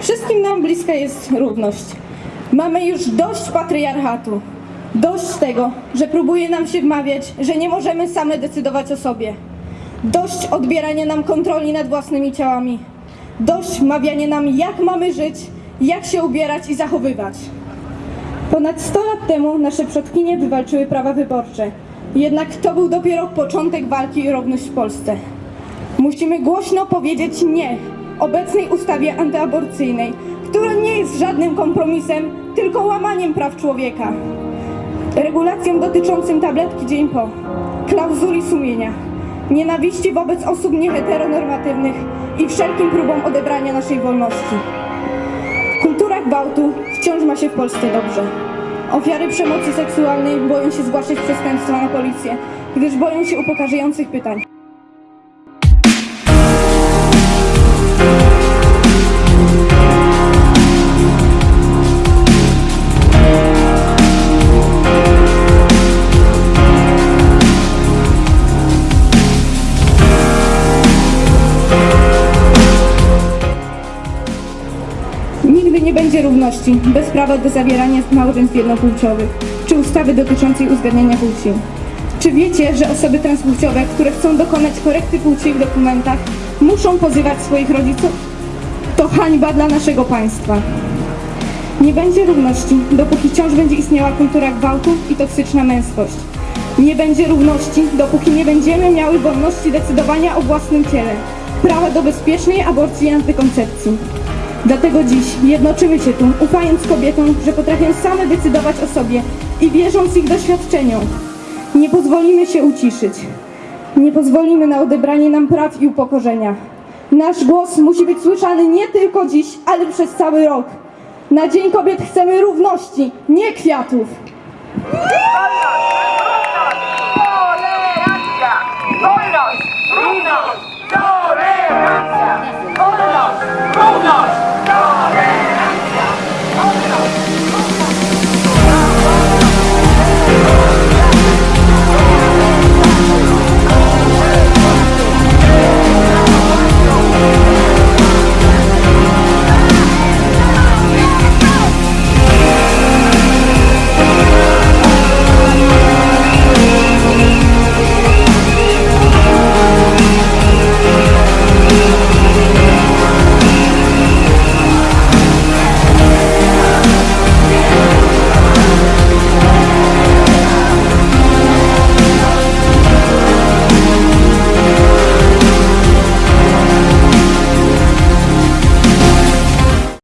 Wszystkim nam bliska jest równość. Mamy już dość patriarchatu. Dość tego, że próbuje nam się wmawiać, że nie możemy same decydować o sobie. Dość odbierania nam kontroli nad własnymi ciałami. Dość wmawiania nam, jak mamy żyć, jak się ubierać i zachowywać. Ponad 100 lat temu nasze przodkinie wywalczyły prawa wyborcze. Jednak to był dopiero początek walki o równość w Polsce. Musimy głośno powiedzieć nie obecnej ustawie antyaborcyjnej, która nie jest żadnym kompromisem, tylko łamaniem praw człowieka. Regulacjom dotyczącym tabletki dzień po, klauzuli sumienia, nienawiści wobec osób nieheteronormatywnych i wszelkim próbom odebrania naszej wolności. Kultura gwałtu wciąż ma się w Polsce dobrze. Ofiary przemocy seksualnej boją się zgłaszać przestępstwa na policję, gdyż boją się upokarzających pytań. Nie będzie równości bez prawa do zawierania małżeństw jednopłciowych czy ustawy dotyczącej uzgadniania płci. Czy wiecie, że osoby transpłciowe, które chcą dokonać korekty płci w dokumentach, muszą pozywać swoich rodziców? To hańba dla naszego państwa. Nie będzie równości, dopóki wciąż będzie istniała kultura gwałtu i toksyczna męskość. Nie będzie równości, dopóki nie będziemy miały wolności decydowania o własnym ciele, prawa do bezpiecznej aborcji i antykoncepcji. Dlatego dziś jednoczymy się tu, ufając kobietom, że potrafią same decydować o sobie i wierząc ich doświadczeniom. Nie pozwolimy się uciszyć. Nie pozwolimy na odebranie nam praw i upokorzenia. Nasz głos musi być słyszany nie tylko dziś, ale przez cały rok. Na Dzień Kobiet chcemy równości, nie kwiatów. Wolność! Równość! Tolerancja! Wolność!